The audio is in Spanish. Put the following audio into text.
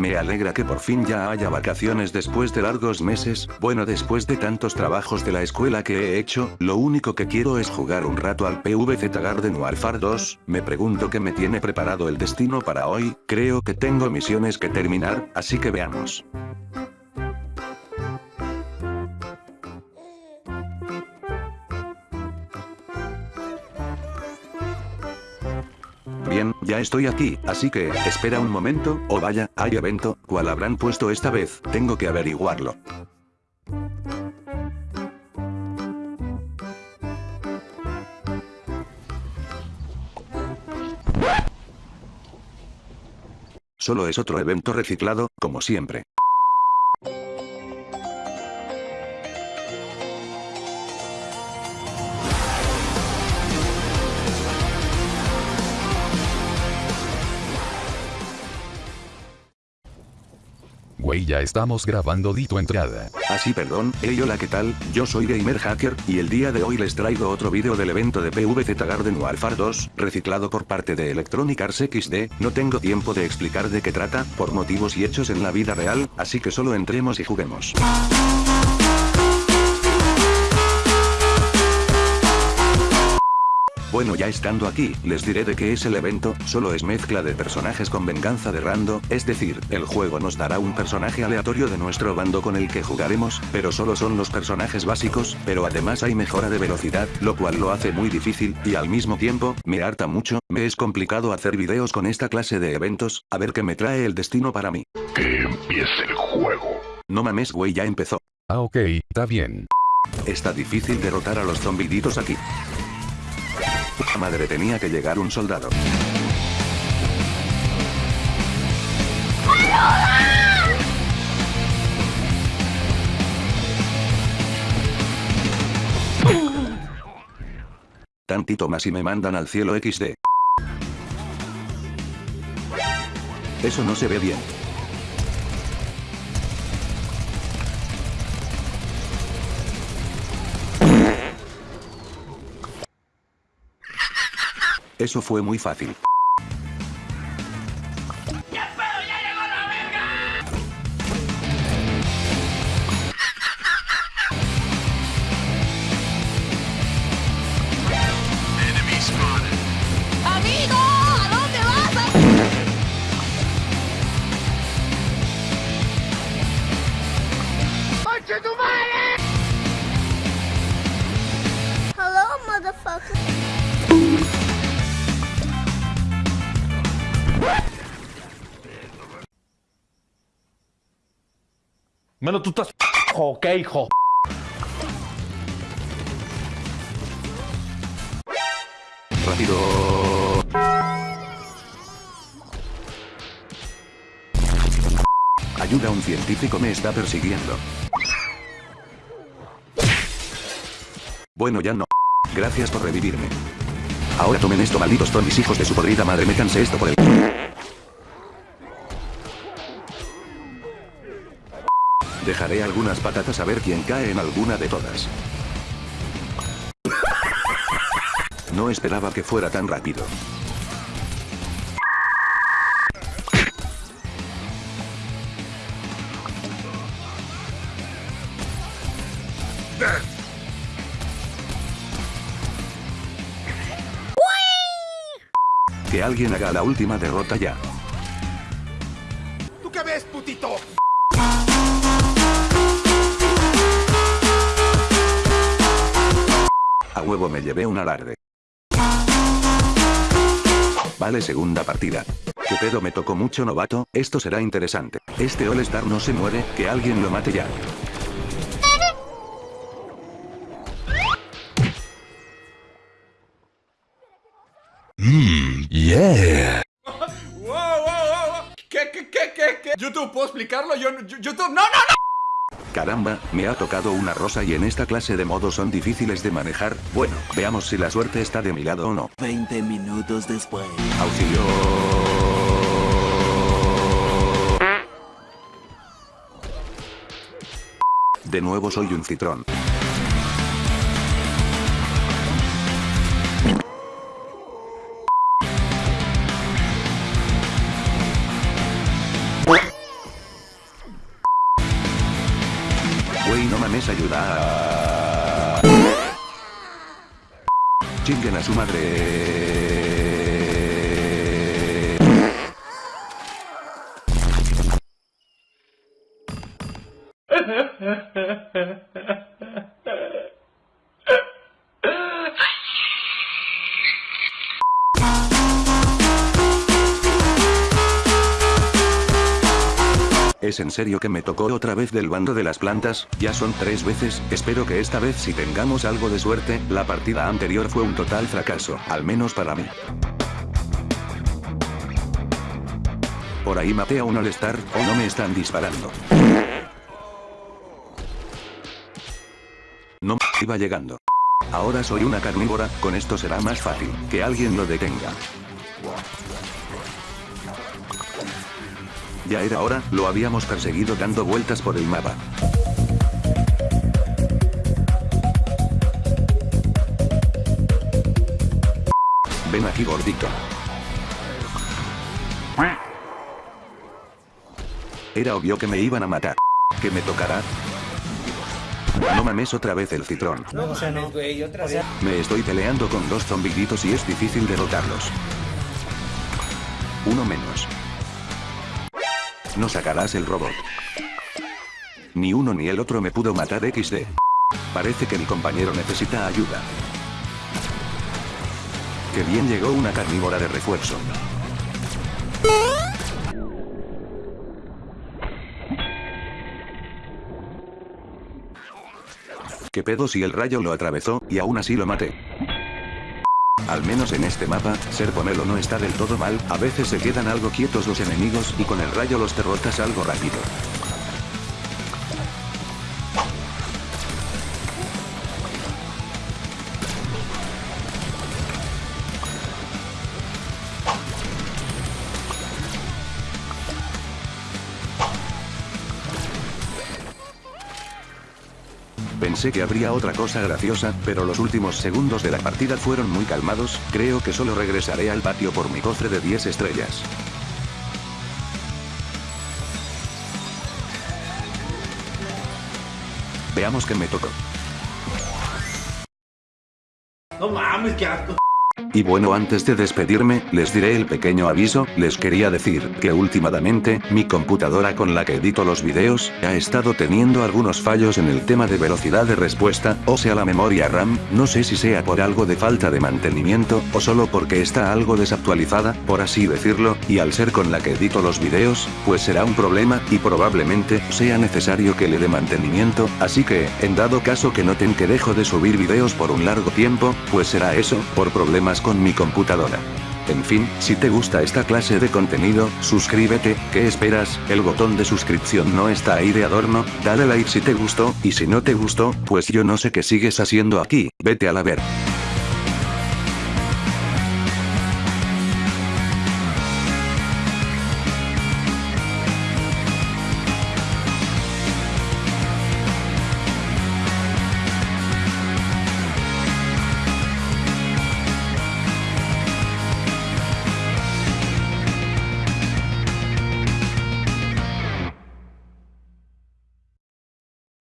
Me alegra que por fin ya haya vacaciones después de largos meses, bueno después de tantos trabajos de la escuela que he hecho, lo único que quiero es jugar un rato al PVZ Garden Warfare 2, me pregunto qué me tiene preparado el destino para hoy, creo que tengo misiones que terminar, así que veamos. Bien, ya estoy aquí, así que, espera un momento, o vaya, hay evento, ¿cuál habrán puesto esta vez? Tengo que averiguarlo. Solo es otro evento reciclado, como siempre. Güey ya estamos grabando di tu entrada. Así perdón, hey hola qué tal, yo soy Gamer Hacker, y el día de hoy les traigo otro vídeo del evento de PVZ Garden Warfare 2, reciclado por parte de Electronic Arts XD, no tengo tiempo de explicar de qué trata, por motivos y hechos en la vida real, así que solo entremos y juguemos. Bueno ya estando aquí, les diré de qué es el evento, solo es mezcla de personajes con venganza de rando, es decir, el juego nos dará un personaje aleatorio de nuestro bando con el que jugaremos, pero solo son los personajes básicos, pero además hay mejora de velocidad, lo cual lo hace muy difícil, y al mismo tiempo, me harta mucho, me es complicado hacer videos con esta clase de eventos, a ver qué me trae el destino para mí. Que empiece el juego. No mames güey ya empezó. Ah ok, está bien. Está difícil derrotar a los zombiditos aquí. Puta madre tenía que llegar un soldado. Tantito más y me mandan al cielo XD. Eso no se ve bien. Eso fue muy fácil. Mano, tú estás... Ok, hijo. Rápido. Ayuda, un científico me está persiguiendo. Bueno, ya no. Gracias por revivirme. Ahora tomen esto, malditos zombies hijos de su podrida madre, métanse esto por el... Dejaré algunas patatas a ver quién cae en alguna de todas. No esperaba que fuera tan rápido. Que alguien haga la última derrota ya. ¿Tú qué ves, putito? Me llevé un alarde. Vale, segunda partida. ¿Qué pedo me tocó mucho novato? Esto será interesante. Este All Star no se muere, que alguien lo mate ya. Yeah. ¡Wow, wow, wow! ¿Qué, qué, qué, qué, qué? ¿YouTube puedo explicarlo? Yo, yo- YouTube, no, no, no. Caramba, me ha tocado una rosa y en esta clase de modos son difíciles de manejar. Bueno, veamos si la suerte está de mi lado o no. 20 minutos después. Auxilio. De nuevo soy un citrón. Chinguen a su madre. ¿Es en serio que me tocó otra vez del bando de las plantas? Ya son tres veces, espero que esta vez si tengamos algo de suerte, la partida anterior fue un total fracaso, al menos para mí. Por ahí maté a un All-Star, o no me están disparando. No iba llegando. Ahora soy una carnívora, con esto será más fácil, que alguien lo detenga. Ya era hora, lo habíamos perseguido dando vueltas por el mapa. Ven aquí gordito. Era obvio que me iban a matar. ¿Que me tocará? No mames otra vez el citrón. Me estoy peleando con dos zombiditos y es difícil derrotarlos. Uno menos. No sacarás el robot. Ni uno ni el otro me pudo matar XD. Parece que mi compañero necesita ayuda. Que bien llegó una carnívora de refuerzo. ¿Qué pedo si el rayo lo atravesó, y aún así lo maté? Al menos en este mapa, ser pomelo no está del todo mal, a veces se quedan algo quietos los enemigos y con el rayo los derrotas algo rápido. Pensé que habría otra cosa graciosa, pero los últimos segundos de la partida fueron muy calmados, creo que solo regresaré al patio por mi cofre de 10 estrellas. Veamos que me tocó. No mames, qué asco. Y bueno antes de despedirme, les diré el pequeño aviso, les quería decir, que últimamente, mi computadora con la que edito los videos, ha estado teniendo algunos fallos en el tema de velocidad de respuesta, o sea la memoria RAM, no sé si sea por algo de falta de mantenimiento, o solo porque está algo desactualizada, por así decirlo, y al ser con la que edito los videos, pues será un problema, y probablemente, sea necesario que le dé mantenimiento, así que, en dado caso que noten que dejo de subir videos por un largo tiempo, pues será eso, por con mi computadora. En fin, si te gusta esta clase de contenido, suscríbete, ¿qué esperas? El botón de suscripción no está ahí de adorno, dale like si te gustó, y si no te gustó, pues yo no sé qué sigues haciendo aquí, vete a la ver.